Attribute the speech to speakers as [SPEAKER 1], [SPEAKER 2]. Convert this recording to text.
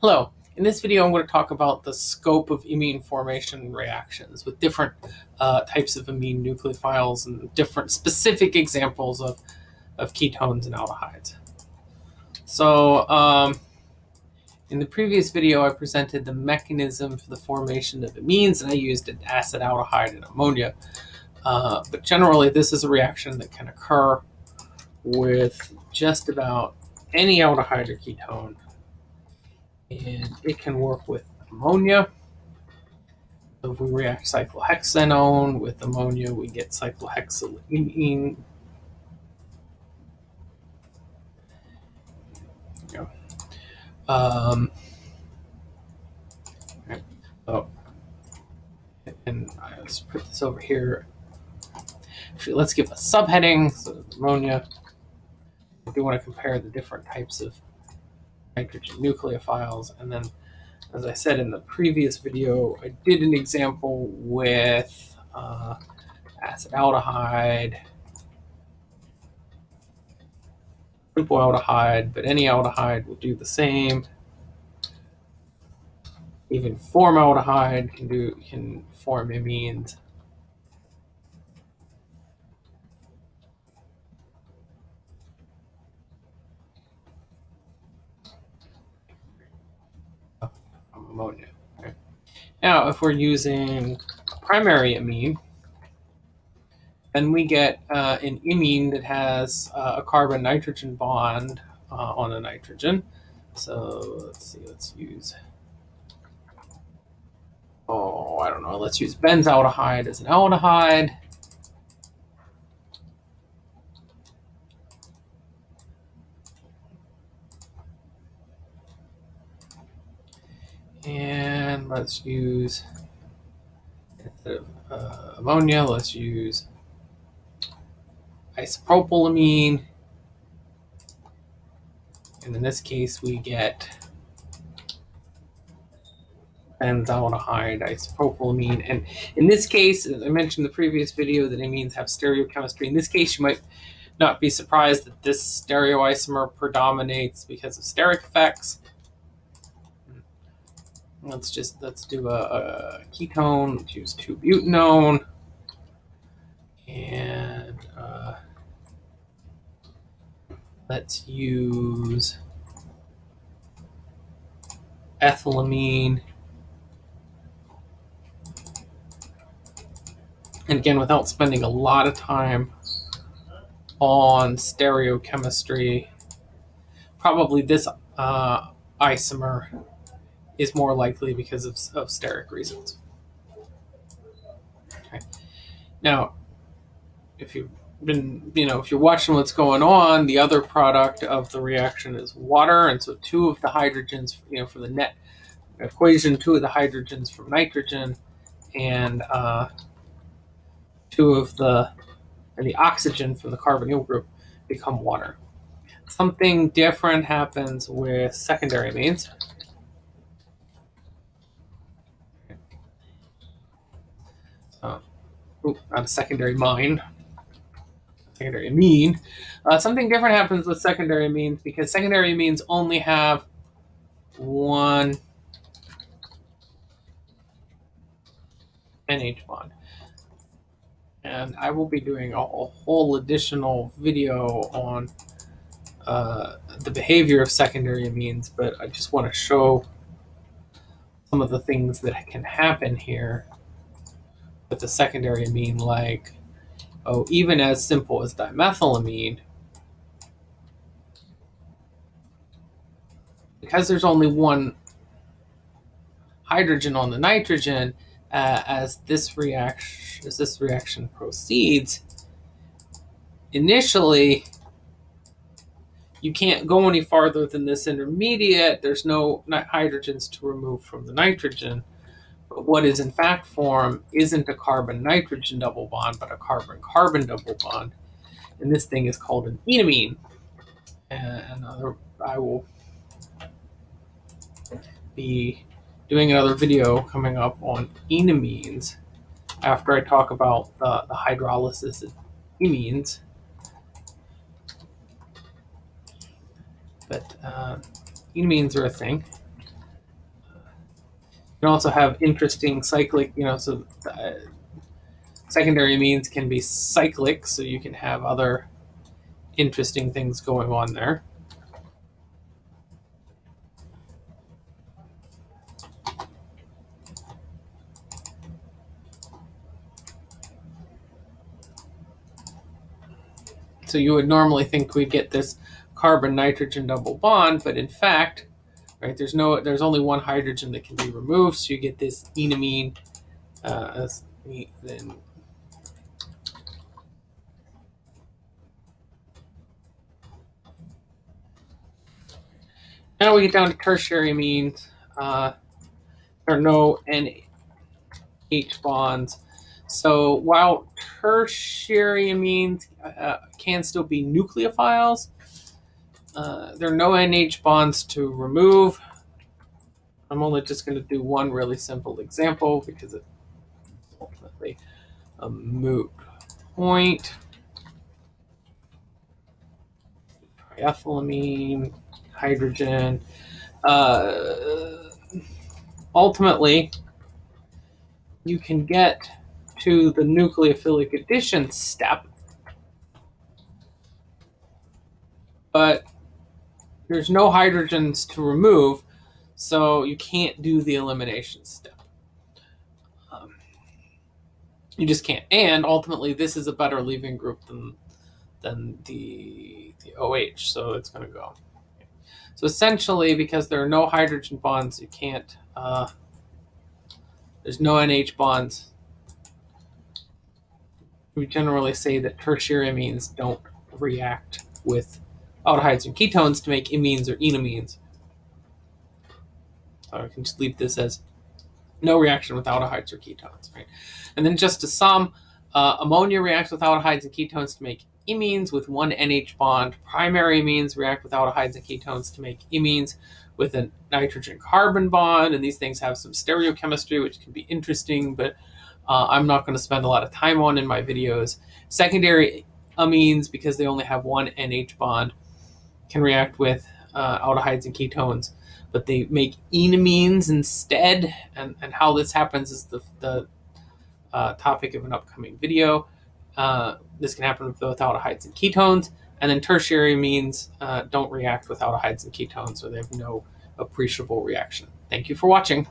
[SPEAKER 1] Hello, in this video I'm going to talk about the scope of imine formation reactions with different uh, types of amine nucleophiles and different specific examples of, of ketones and aldehydes. So um, in the previous video I presented the mechanism for the formation of imines and I used an acetaldehyde and ammonia. Uh, but generally this is a reaction that can occur with just about any aldehyde or ketone and it can work with ammonia. So if we react cyclohexanone with ammonia, we get cyclohexylamine. Um, so, and let's put this over here. Actually, let's give a subheading. So ammonia. We want to compare the different types of nitrogen nucleophiles. And then, as I said in the previous video, I did an example with uh, acetaldehyde, simple aldehyde, but any aldehyde will do the same. Even formaldehyde can do can form imines. Ammonia. Okay. Now, if we're using primary amine, then we get uh, an imine that has uh, a carbon-nitrogen bond uh, on a nitrogen. So let's see, let's use, oh, I don't know, let's use benzaldehyde as an aldehyde. And let's use, instead of uh, ammonia, let's use isopropylamine. And in this case, we get benzaldehyde, isopropylamine. And in this case, as I mentioned in the previous video, that imines have stereochemistry. In this case, you might not be surprised that this stereoisomer predominates because of steric effects. Let's just, let's do a, a ketone, let's use 2-butanone. And uh, let's use ethylamine. And again, without spending a lot of time on stereochemistry, probably this uh, isomer is more likely because of, of steric reasons. Okay. Now, if you've been, you know, if you're watching what's going on, the other product of the reaction is water. And so two of the hydrogens, you know, for the net equation, two of the hydrogens from nitrogen and uh, two of the, and the oxygen from the carbonyl group become water. Something different happens with secondary amines. Not a secondary mine, secondary amine. Uh, something different happens with secondary amines because secondary amines only have one NH bond. And I will be doing a, a whole additional video on uh, the behavior of secondary amines, but I just want to show some of the things that can happen here with a secondary amine like, oh, even as simple as dimethylamine, because there's only one hydrogen on the nitrogen, uh, as this reaction as this reaction proceeds, initially you can't go any farther than this intermediate. There's no hydrogens to remove from the nitrogen. What is in fact formed isn't a carbon-nitrogen double bond, but a carbon-carbon double bond. And this thing is called an enamine. And another, I will be doing another video coming up on enamines after I talk about the, the hydrolysis of imines. But uh, enamines are a thing. You can also have interesting cyclic, you know, so uh, secondary amines can be cyclic, so you can have other interesting things going on there. So you would normally think we get this carbon nitrogen double bond, but in fact, right, there's no, there's only one hydrogen that can be removed, so you get this enamine. Uh, then now we get down to tertiary amines. Uh, there are no NH bonds. So while tertiary amines uh, can still be nucleophiles, uh, there are no NH bonds to remove. I'm only just going to do one really simple example because it's ultimately a moot point. Triethylamine, hydrogen. Uh, ultimately, you can get to the nucleophilic addition step, but there's no hydrogens to remove, so you can't do the elimination step. Um, you just can't. And ultimately, this is a better leaving group than than the the OH, so it's going to go. So essentially, because there are no hydrogen bonds, you can't. Uh, there's no NH bonds we generally say that tertiary amines don't react with aldehydes and ketones to make imines or enamines. So I can just leave this as no reaction with aldehydes or ketones, right? And then just to sum, uh, ammonia reacts with aldehydes and ketones to make imines with one NH bond. Primary amines react with aldehydes and ketones to make imines with a nitrogen carbon bond. And these things have some stereochemistry, which can be interesting, but uh, I'm not going to spend a lot of time on in my videos. Secondary amines, because they only have one NH bond, can react with uh, aldehydes and ketones, but they make enamines instead. And, and how this happens is the, the uh, topic of an upcoming video. Uh, this can happen with both aldehydes and ketones. And then tertiary amines uh, don't react with aldehydes and ketones, so they have no appreciable reaction. Thank you for watching.